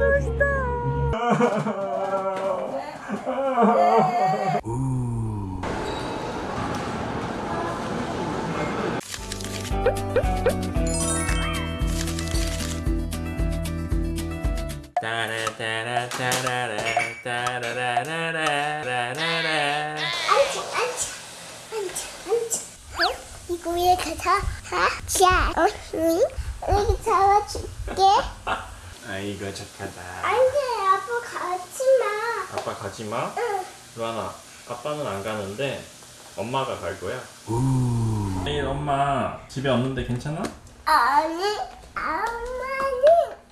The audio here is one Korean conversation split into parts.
멋있다. 이거 위에 가서 자, 어? 착하다 안돼 아빠 가지마. 아빠 가지마? 응. 루아나 아빠는 안 가는데 엄마가 갈 거야? 내일 엄마 집에 없는데 괜찮아? 아니 엄마는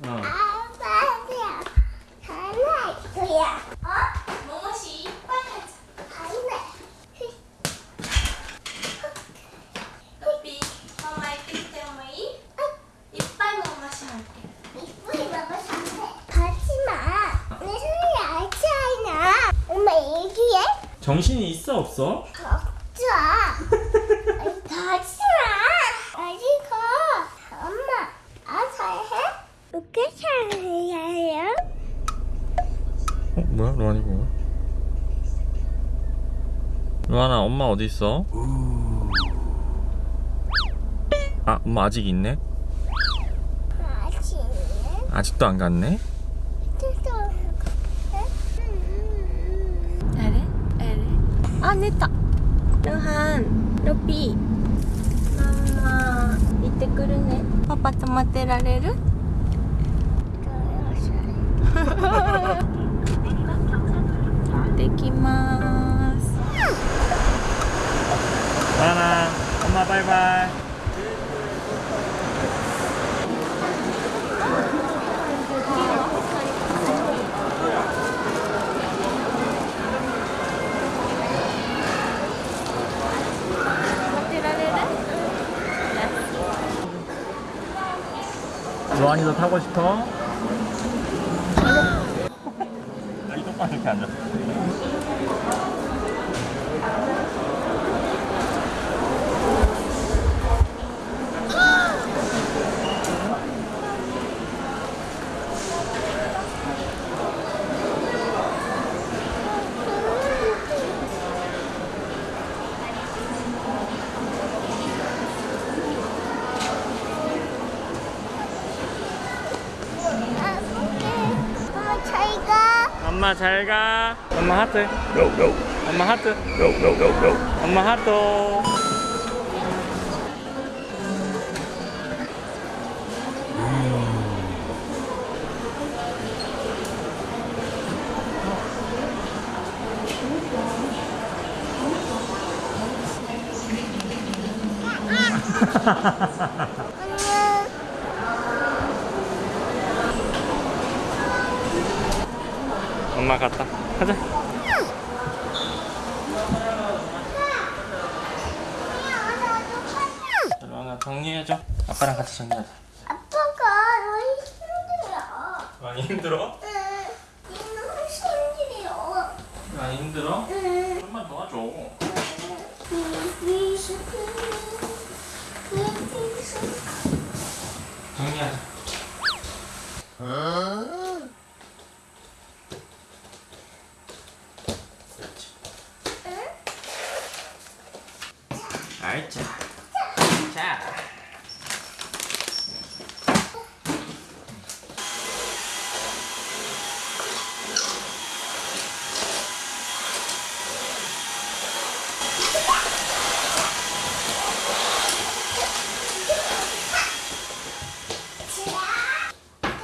응 아빠야 하나 이거야 어? 뭐뭐시 이빨 안돼 Tapi mama ikut sama i, ipai mama sampai. 이쁘게 먹어서 안돼 가지마 내 손이 알잖아 엄마 얘기해 정신이 있어 없어? 가지마 어디 가 엄마 아 잘해? 어떻게 잘해요? 어 뭐야 루아니 뭐야? 루아나 엄마 어디 있어? 아 엄마 아직 있네? 아침에 아직도 안 갔네? 루안이도 타고 싶어? 아이 똑바로 이렇게 엄 엄마 잘 가. 엄마 하트. 엄마 하트. 엄마 하트. 엄마 갔다. 가자. 루안아 정리해줘. 아빠랑 같이 정리하자. 아빠가 너희 힘들어 많이 힘들어? 응 너무 힘들어 많이 힘들어? 응 좀만 도와줘. 정리하자. 그렇지. 알자. 자.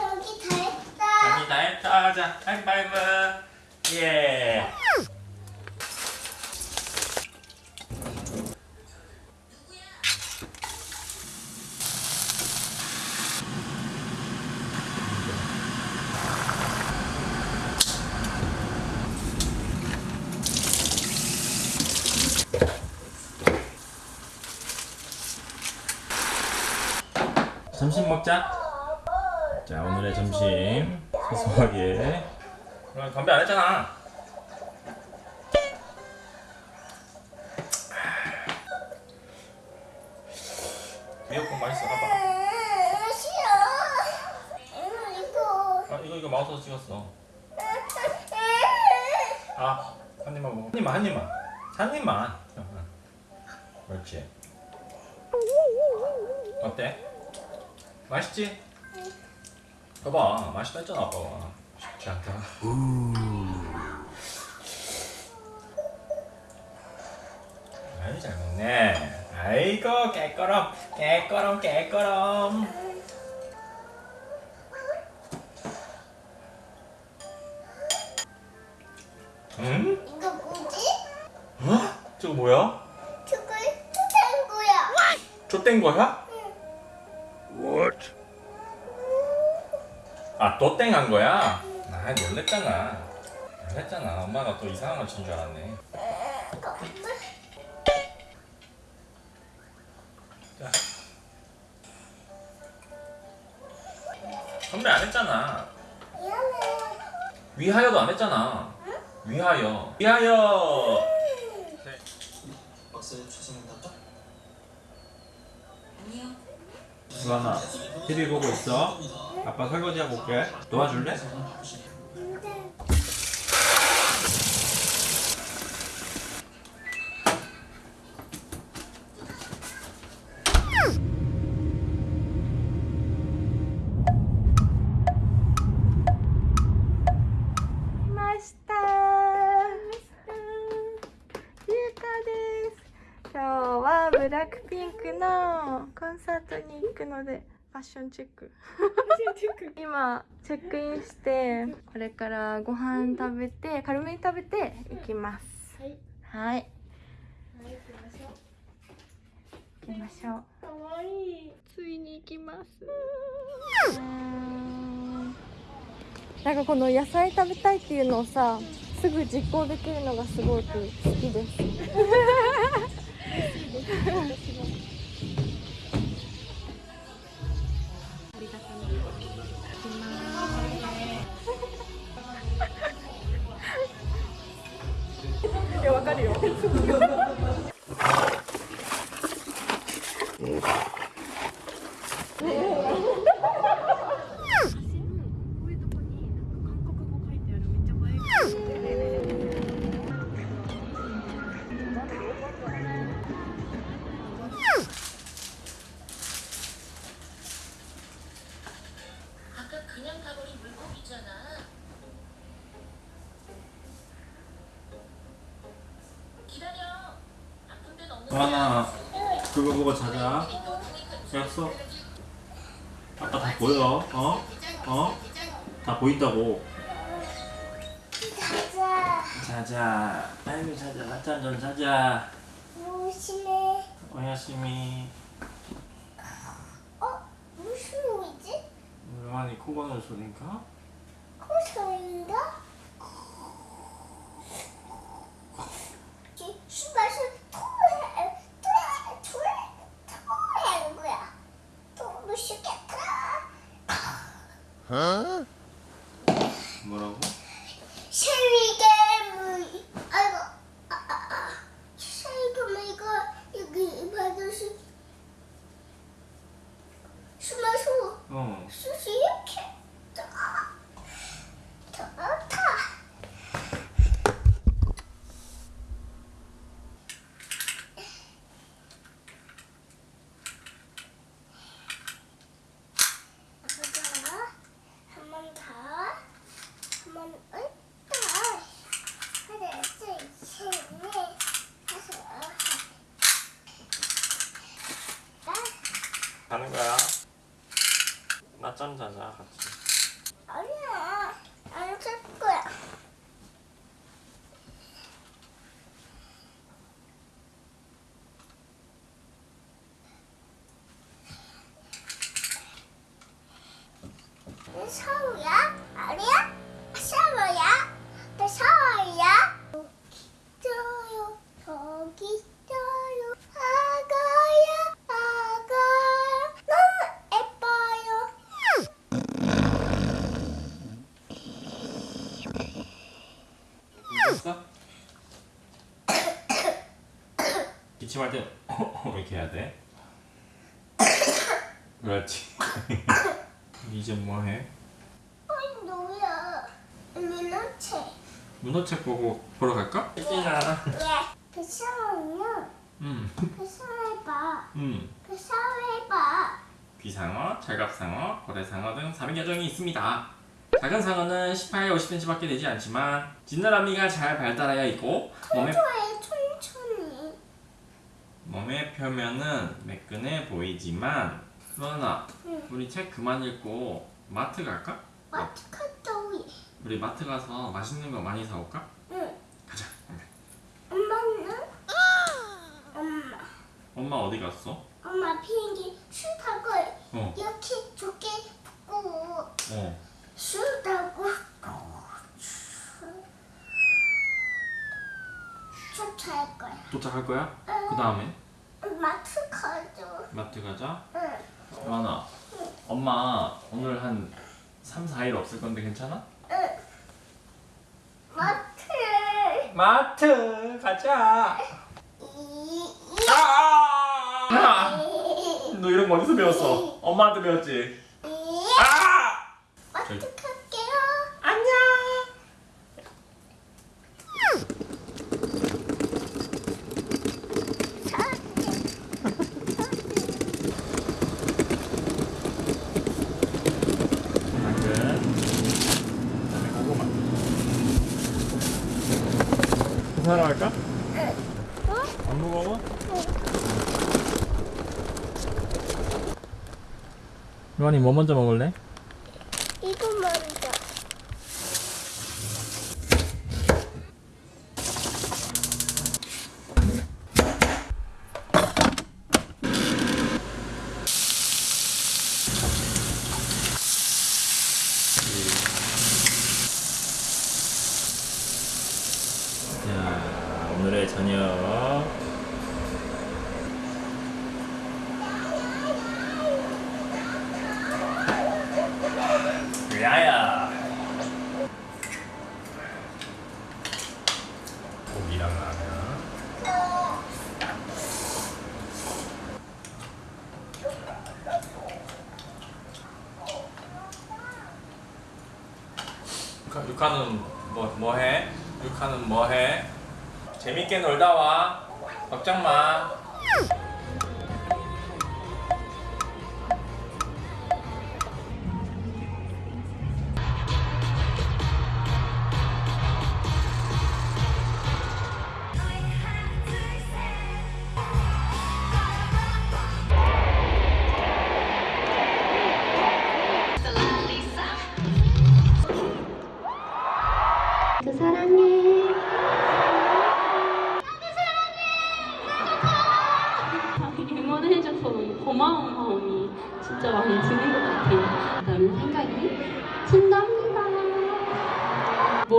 저기 다 했다 아니 다 했다. 자, 하이파이브. 예. 점심 먹자. 자 오늘의 점심 소소하게. 그럼 건배 안 했잖아. 미역국 맛있어. 봐봐. 아 이거 이거 마우스로 찍었어. 아, 한 입만 먹어. 한 입만, 한 입만. 한 입만. 그렇지. 어때? 맛있지? 봐봐, 맛있다 했잖아, 아빠가. 쉽지 않다. 아이, 잘 먹네. 아이고, 깨꺼럼, 깨꺼럼, 깨꺼럼. 응? 이거 뭐지? 어? 저거 뭐야? 저걸 투자한 거야. 거야? 아, 또 땡한 거야? 아, 놀랬잖아. 놀랬잖아. 엄마가 또 이상한 걸 친 줄 알았네. 자. 선배 안 했잖아. 위하여도 안 했잖아. 위하여. 위하여. 박사님 최선입니다. 수아나, TV 보고 있어. 아빠 설거지 하고 올게. 도와줄래? 근데来ましたゆうかです今日はブラックピンクのコンサートに行くのでファ ッションチェック。今チェックインしてこれからご飯食べて軽めに食べて行きます。はい。はい。行きましょう。かわいい。ついに行きます。なんかこの野菜食べたいっていうのをさすぐ実行できるのがすごく好きです 오야심이. 어? 무슨 노이지? 물만이 코 고는 소린가? 코소인가? 수박을 토해, 토해, 토해, 토해하는 거야. 또 맛있겠다. 뭐라고? 쉐리게물. 아이고, 아, 아, 아. 쉐리게물 이거 여기 받으시. 숨어서 어. 수시 이렇게 더, 더 타. 보자. 한번 더. 한번 더. 하나, 둘, 셋, 넷, 다섯. 아, 가는 거야. 낮잠 자자 같이. 아니야. 안잘 거야. 이 샤워야? 아니야? 샤워야? 나 샤워야? 여기 있어요. 저기 있어요. 아가야, 아가야. 너무 예뻐요. 됐어? 기침할 때 이렇게 해야 돼. 그렇지. 이제 뭐 해? 아니, 너왜 문어체. 문어책 보고 보러 갈까? 예. 그 샤워는 음. 그 샤워해봐. 음. 그 샤워해봐. 귀상어, 철갑상어, 고래상어 등 3인계종이 있습니다. 작은 상어는 18, 50cm밖에 되지 않지만 지느러미가 잘 발달하여 있고 천천히. 몸의 표면은 매끈해 보이지만 루아나 응. 우리 책 그만 읽고 마트 갈까? 마트 갔다 오이. 우리 마트 가서 맛있는 거 많이 사올까? 응. 가자 엄마는? 엄마. 엄마 어디 갔어? 엄마 비행기 술 타고 어. 이렇게 좋게 붙고 어. 술 타고 쫓아할 거야. 도착할 거야? 그 다음에 마트 가죠. 마트 가자 응. 루아나 엄마 오늘 한 3, 4일 없을 건데 괜찮아? 응. 마트. 마트 가자 이, 아! 이, 너 이런 거 어디서 배웠어? 엄마한테 배웠지? 이. 아! 마트 갈게요. 안녕! 당근 그다음에 고구마 사러 갈까? 어? 안 무거워? 루안이 뭐 먼저 먹을래? 이거 먼저. 자, 오늘의 저녁. 야야.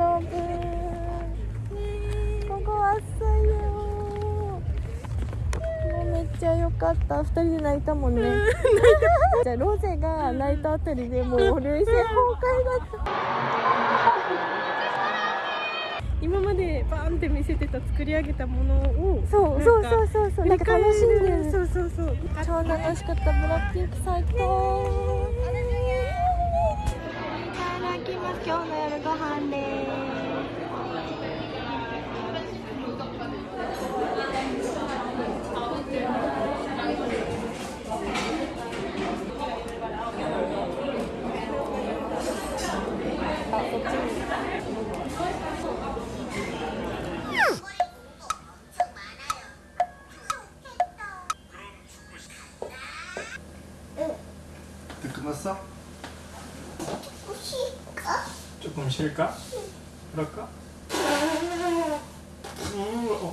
そう。やだぶここ暑いよもうめっちゃ良かった。二人で泣いたもんね。じゃあロゼが泣いたあたりでもう涙腺崩壊だった。今までバーンって見せてた作り上げたものをそうそうそうそうそう。なんか楽しんでる。そうそうそう。超楽しかった。ブラックピンク最高 쉴까? 그럴까?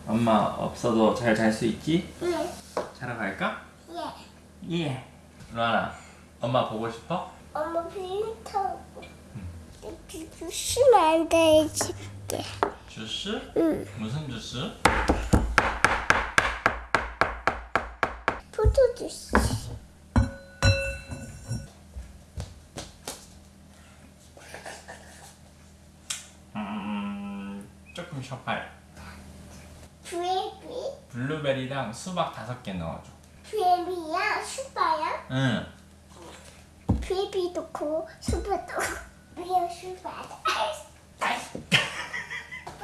엄마 없어도 잘 잘 수 있지? 네. 자러 갈까? 예. 예. 루아나, 엄마 보고 싶어? 엄마 비행기 타고 주시면 안 돼, 줄게. 주스? 응. 무슨 주스? 조금 쉬어봐요. 브레이비, 블루베리랑 수박 다섯 개 넣어줘. 브레이비야, 슈퍼야. 응. 브레이비 넣고 슈퍼 넣고. 위에 슈퍼다.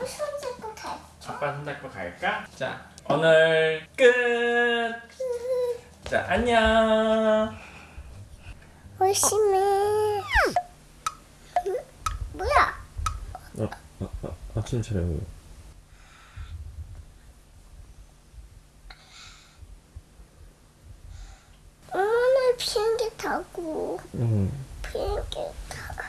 손 잡고 가. 아빠 손 잡고 갈까? 자, 오늘 끝. 자, 안녕. 열심히. 응? 뭐야? 아, 아, 아, 아침 차려. 엄마는 비행기 타고 응. 비행기 타고.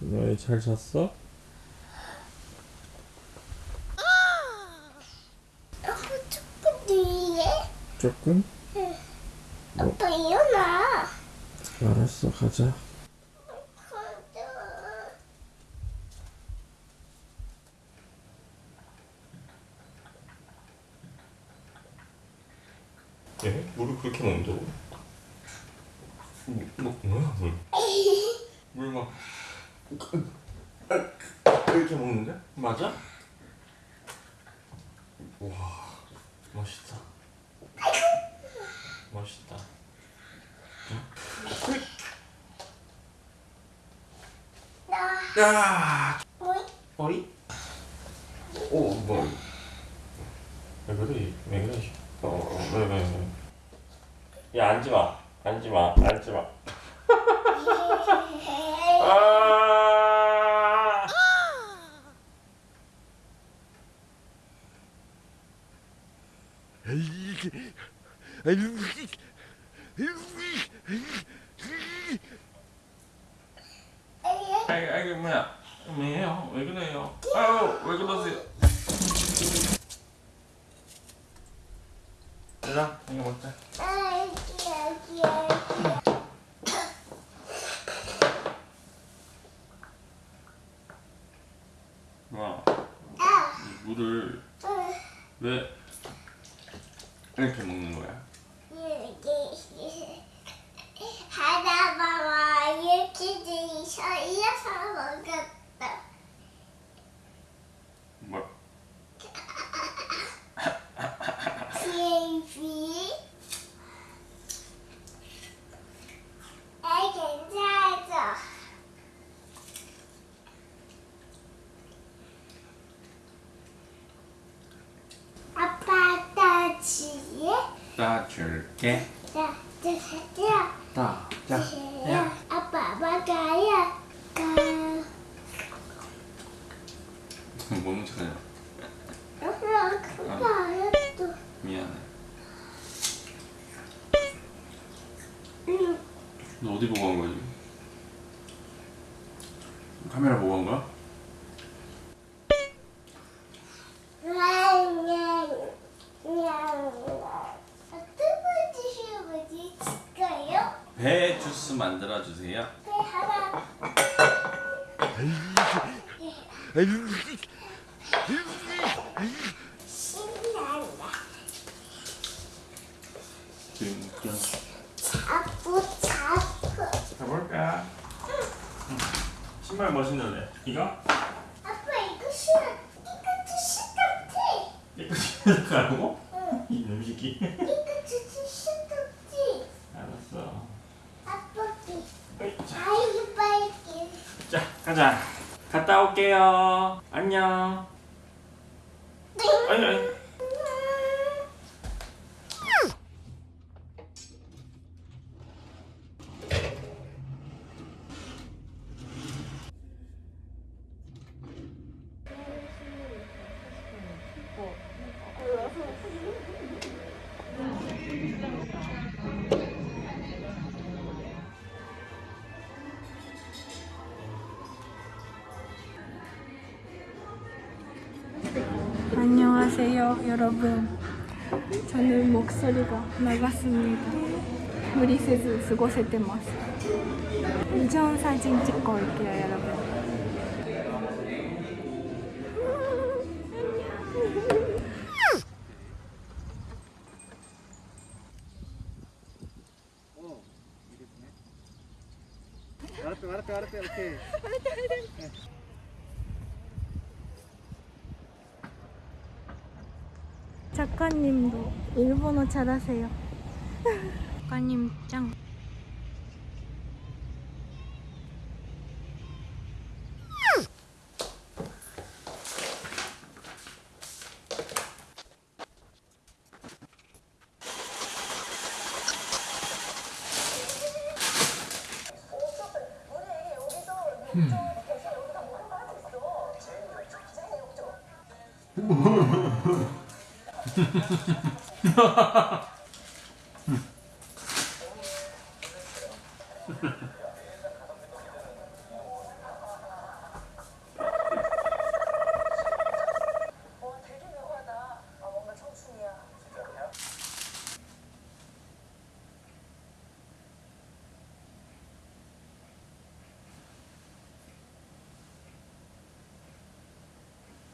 너희 잘 잤어? 조금 뒤에. 조금? 아빠 일어나. 알았어. 가자. 얘 물을 그렇게 먹는다고? 뭐, 뭐 뭐야 물? 물막 이렇게 먹는데? 맞아? 와 멋있다. 멋있다. 나 야? 머리? 오 머리. 왜 그래? 왜 그래? 어왜 왜 왜? 야 앉지 마. 앉지 마. 앉지 마. 아! 아이 아이 뭐야? 왜요? 왜 그래요? 아유 왜 그러세요? 일라 이거 먹자. 아기 아기 아기. 와 아. 물을 응. 왜 이렇게 먹는 거야? 이렇게 하다 봐봐 이렇게 돼서 이어서 먹었다. 뭐? 베이비. 아 괜찮아. 아빠 따지에 나 줄게. 자, 자, 자, 다. 자, 야. 아빠 막아야 가. 찾아요? 엄마 그거 또. 미안해. 응. 너 어디 보고 한 거지? 카메라 보고 한 거야? 냥, 냥. 어떤 거 드시면 될까요? 배 주스 만들어 주세요. 배 하나. 신난다. 띵띵. 자꾸 자꾸. 가볼까? 응. 신발 뭐 신을래? 이거? 아빠 이거 싫어. 이거 싫었지. 이거 신으라고? 응. 이놈 새끼. 이거 진짜 싫었지. 알았어. 아빠기. 어이, 자, 아이고 빨리. 자, 가자. 갔다 올게요. 안녕. 아니 아니. 목소리가 나갔습니다. 무리せず過ごせてます. 이전 사진 찍고 올게요, 여러분. 작가님도 일본어 잘하세요. 작가님 짱.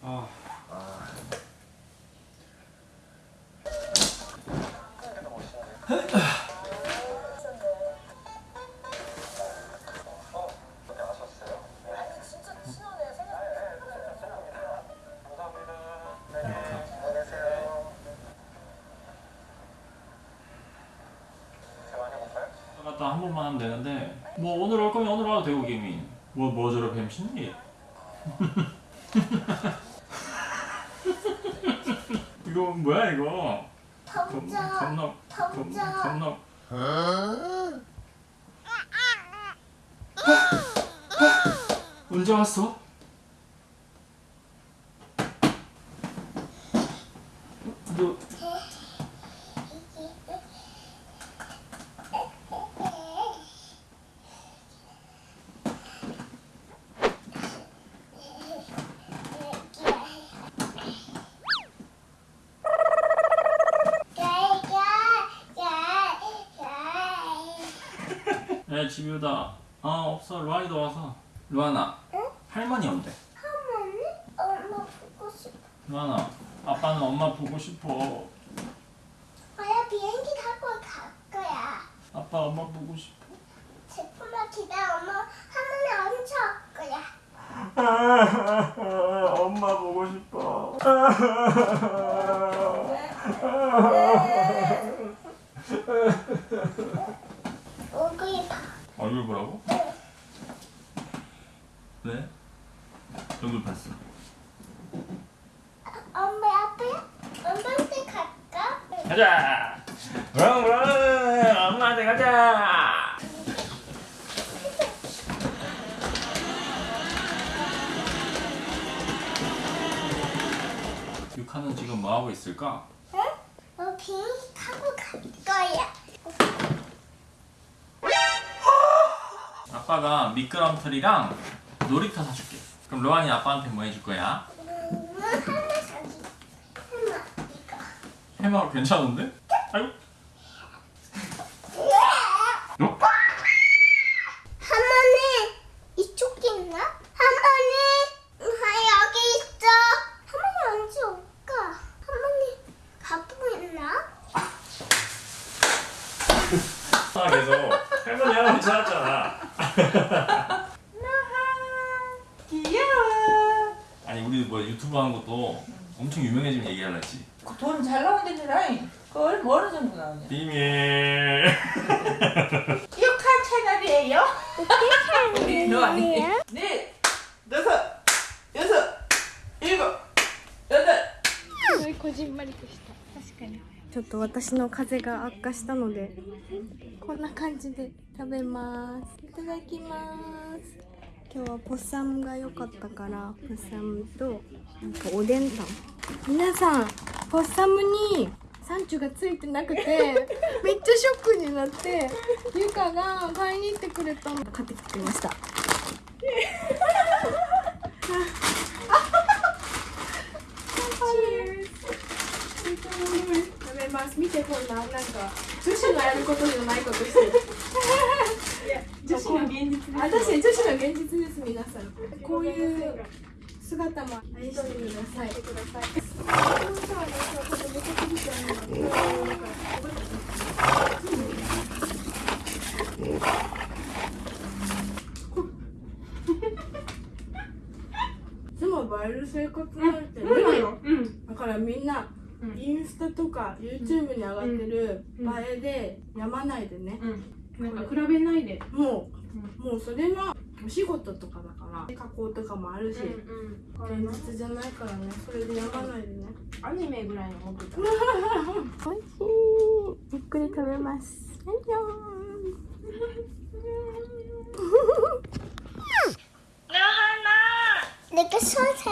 아. 갔다 한 번만 하면 되는데. 뭐 오늘 올 거면 오늘 와도 되고 김이. 뭐뭐 저러 뱀신이 이거 뭐야 이거 겁, 덤져. 겁나 겁, 덤져. 겁나 언제 왔어? 너 야 집유다 아 없어. 루안이도 와서. 루안아 할머니 온대. 엄마 보고 싶어. 루안아 아빠는 엄마 보고 싶어. 아야 비행기 타고 갈 거야. 아빠 엄마 보고 싶어 타고 갈 거야. 아빠가 미끄럼틀이랑 놀이터 사줄게 그럼 로안이 아빠한테 뭐 해줄 거야? 음, 사기. 할매 이거. 해마 괜찮은데? 아이고 私の風邪が悪化したのでこんな感じで食べます。いただきます。今日はポッサムが良かったからポッサムとなんかおでんたん皆さんポッサムにサンチュがついてなくて めっちゃショックになってゆかが買いに行ってくれたの。買ってきてくれました食べますしてこんななんか女子のやることじゃないことしてる。い や女子の現実ですあ確かに女子の現実です皆さん。こういう姿も愛してください。でも映える生活なんてねだからみんなインスタとか YouTube に上がってる映えでやまないでね、なんか比べないでもう、もうそれはお仕事とかだから加工とかもあるし、現実じゃないからねそれでやまないでねアニメぐらいの思ってたおいしいゆっくり食べますはいよ 내가 손했어.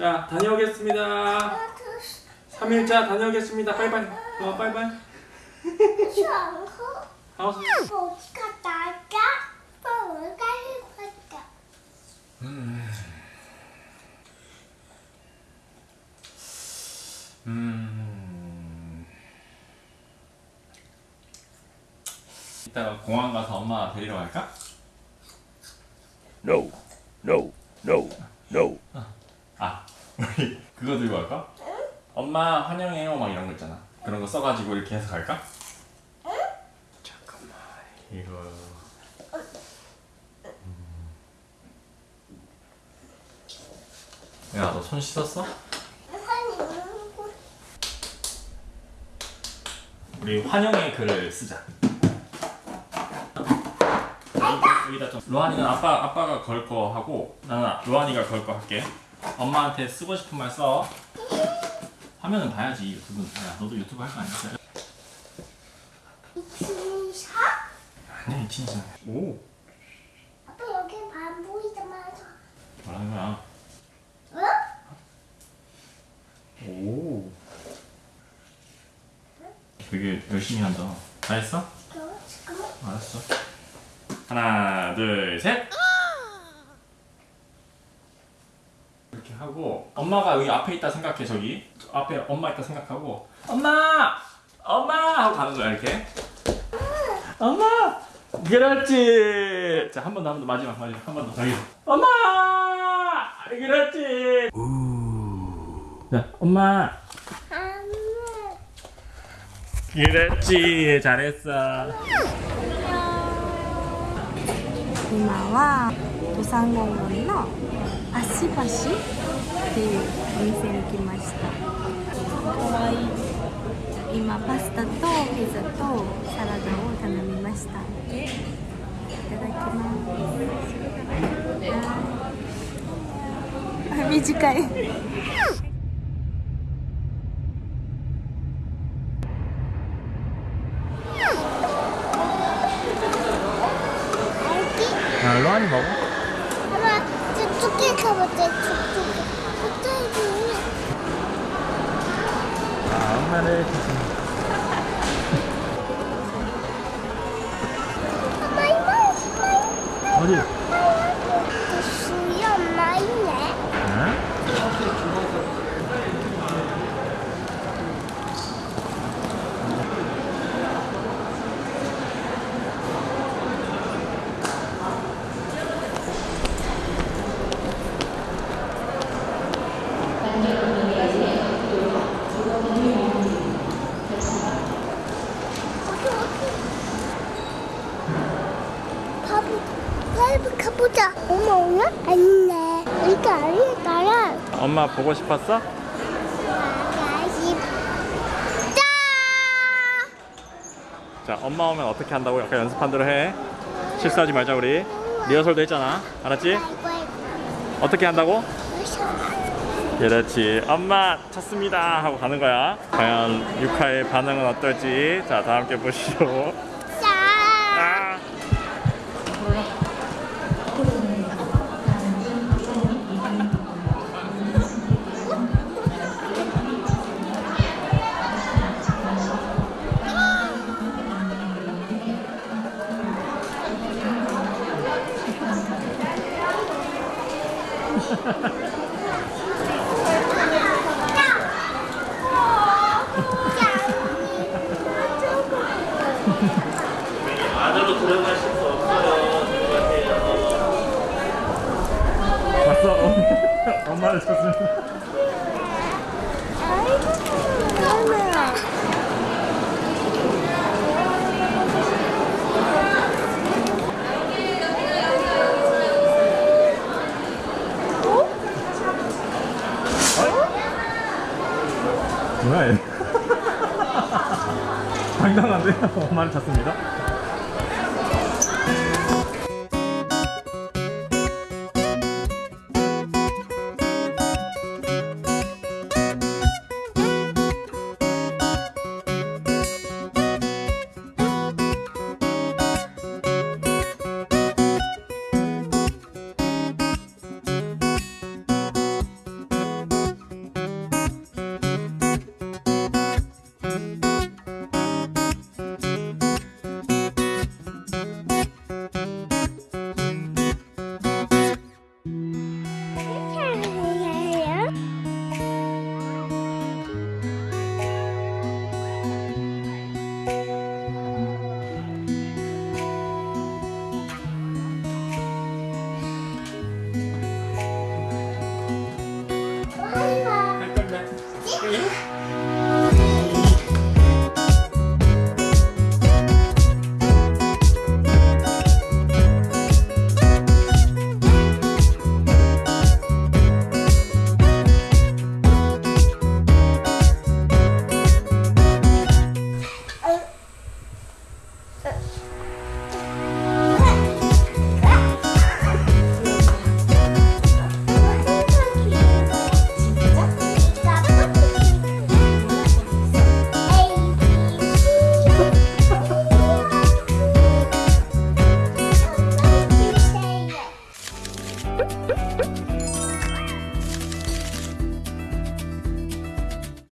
자 다녀오겠습니다 3일차 다녀오겠습니다 빠이빠이 어 빠이빠이 좋고 어. 어디 갔다 왔다? 뭘 가지고 갔다. 음 이따가 공항 가서 엄마 데리러 갈까? No, no, no. 아 우리 그거 들고 갈까? 엄마 환영해요 막 이런 거 있잖아 그런 거 써가지고 이렇게 해서 갈까? 잠깐만 이거 야 너 손 씻었어? 우리 환영의 글을 쓰자 로한이는 아빠 아빠가 걸 거 하고 나는 로한이가 걸 거 할게. 엄마한테 쓰고 싶은 말 써. 화면은 봐야지 유튜브는. 야 너도 유튜브 할 거 아니야? 아니 진짜. 오 아빠 여기 반 보이자마자. 뭐라는 거야? 어? 오. 되게 열심히 한다. 다 했어? 저 지금 알았어. 하나, 둘, 셋. 생각하고 엄마가 여기 앞에 있다 생각해 저기 앞에 엄마 있다 생각하고 엄마! 엄마! 하고 가는 거야 이렇게 엄마! 그렇지! 자 한 번 더 한 번 더 마지막 마지막 한 번더 저기 엄마! 그렇지! 우. 자 엄마! 그렇지 잘했어 고마워 도상공원로 아시바시 っていうお店に来ました。かわい。い今パスタとピザとサラダを頼みました。いただきます。短い。 이거 아니잖아. 엄마 보고 싶었어? 자 엄마 오면 어떻게 한다고 약간 연습한 대로 해. 실수하지 말자 우리. 리허설도 했잖아. 알았지? 어떻게 한다고? 그렇지. 엄마 찾습니다. 하고 가는 거야. 과연 유카의 반응은 어떨지. 자 다함께 보시죠. 뭐야 당당한데요? 말을 찾습니다